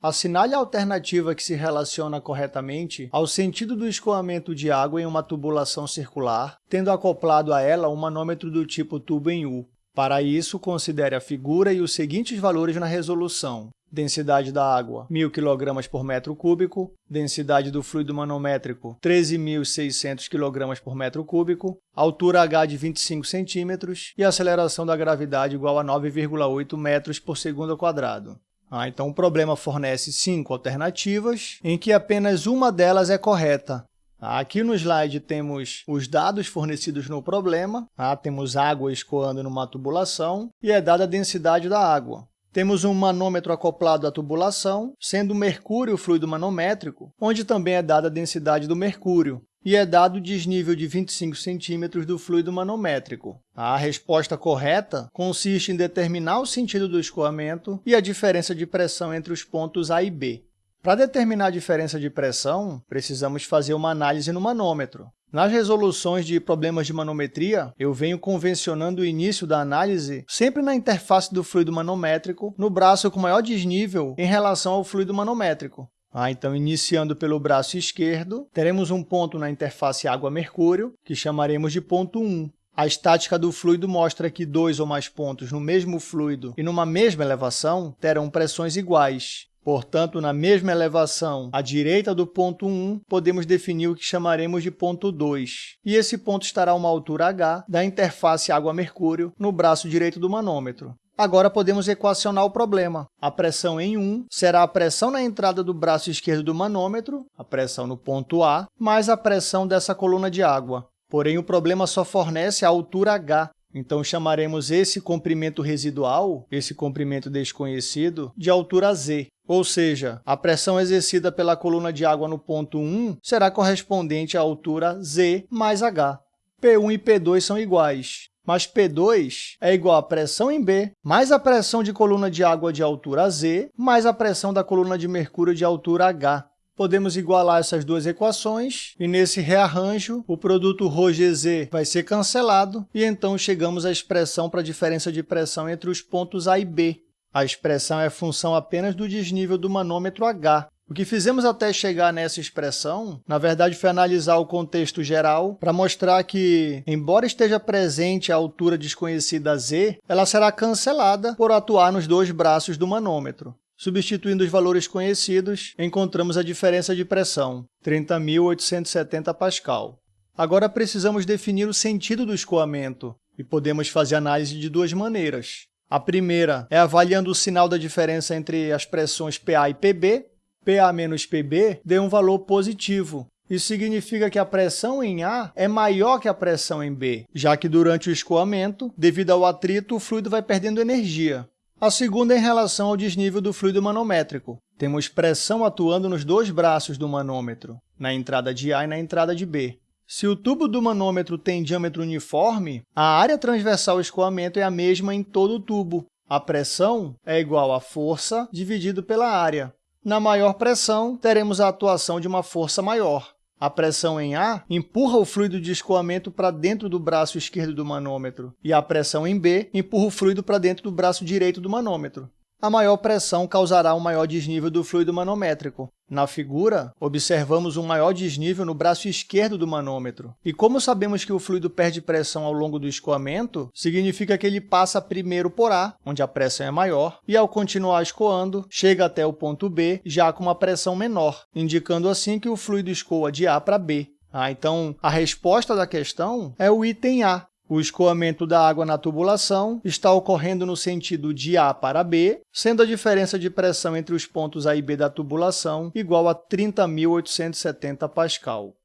Assinale a alternativa que se relaciona corretamente ao sentido do escoamento de água em uma tubulação circular, tendo acoplado a ela um manômetro do tipo tubo em U. Para isso, considere a figura e os seguintes valores na resolução. Densidade da água, 1.000 kg por metro cúbico. Densidade do fluido manométrico, 13.600 kg por metro cúbico. Altura H de 25 cm e aceleração da gravidade igual a 9,8 metros por segundo quadrado. Ah, então o problema fornece cinco alternativas, em que apenas uma delas é correta. Aqui no slide temos os dados fornecidos no problema, ah, temos água escoando numa tubulação e é dada a densidade da água. Temos um manômetro acoplado à tubulação, sendo o mercúrio o fluido manométrico, onde também é dada a densidade do mercúrio, e é dado o desnível de 25 centímetros do fluido manométrico. A resposta correta consiste em determinar o sentido do escoamento e a diferença de pressão entre os pontos A e B. Para determinar a diferença de pressão, precisamos fazer uma análise no manômetro. Nas resoluções de problemas de manometria, eu venho convencionando o início da análise sempre na interface do fluido manométrico, no braço com maior desnível em relação ao fluido manométrico. Ah, então, iniciando pelo braço esquerdo, teremos um ponto na interface água-mercúrio, que chamaremos de ponto 1. A estática do fluido mostra que dois ou mais pontos no mesmo fluido e numa mesma elevação terão pressões iguais. Portanto, na mesma elevação, à direita do ponto 1, podemos definir o que chamaremos de ponto 2. E esse ponto estará a uma altura h da interface água-mercúrio no braço direito do manômetro. Agora podemos equacionar o problema. A pressão em 1 será a pressão na entrada do braço esquerdo do manômetro, a pressão no ponto A, mais a pressão dessa coluna de água. Porém, o problema só fornece a altura h, então chamaremos esse comprimento residual, esse comprimento desconhecido, de altura z. Ou seja, a pressão exercida pela coluna de água no ponto 1 será correspondente à altura z mais h. P1 e P2 são iguais mas P2 é igual à pressão em B, mais a pressão de coluna de água de altura Z, mais a pressão da coluna de mercúrio de altura H. Podemos igualar essas duas equações, e nesse rearranjo, o produto ρGZ vai ser cancelado, e então chegamos à expressão para a diferença de pressão entre os pontos A e B. A expressão é função apenas do desnível do manômetro H, o que fizemos até chegar nessa expressão, na verdade, foi analisar o contexto geral para mostrar que, embora esteja presente a altura desconhecida z, ela será cancelada por atuar nos dois braços do manômetro. Substituindo os valores conhecidos, encontramos a diferença de pressão, 30.870 pascal. Agora precisamos definir o sentido do escoamento, e podemos fazer análise de duas maneiras. A primeira é avaliando o sinal da diferença entre as pressões PA e PB, PA menos PB dê um valor positivo. Isso significa que a pressão em A é maior que a pressão em B, já que durante o escoamento, devido ao atrito, o fluido vai perdendo energia. A segunda é em relação ao desnível do fluido manométrico. Temos pressão atuando nos dois braços do manômetro, na entrada de A e na entrada de B. Se o tubo do manômetro tem diâmetro uniforme, a área transversal escoamento é a mesma em todo o tubo. A pressão é igual à força dividido pela área. Na maior pressão, teremos a atuação de uma força maior. A pressão em A empurra o fluido de escoamento para dentro do braço esquerdo do manômetro, e a pressão em B empurra o fluido para dentro do braço direito do manômetro a maior pressão causará um maior desnível do fluido manométrico. Na figura, observamos um maior desnível no braço esquerdo do manômetro. E como sabemos que o fluido perde pressão ao longo do escoamento, significa que ele passa primeiro por A, onde a pressão é maior, e ao continuar escoando, chega até o ponto B, já com uma pressão menor, indicando assim que o fluido escoa de A para B. Ah, então, a resposta da questão é o item A, o escoamento da água na tubulação está ocorrendo no sentido de A para B, sendo a diferença de pressão entre os pontos A e B da tubulação igual a 30.870 pascal.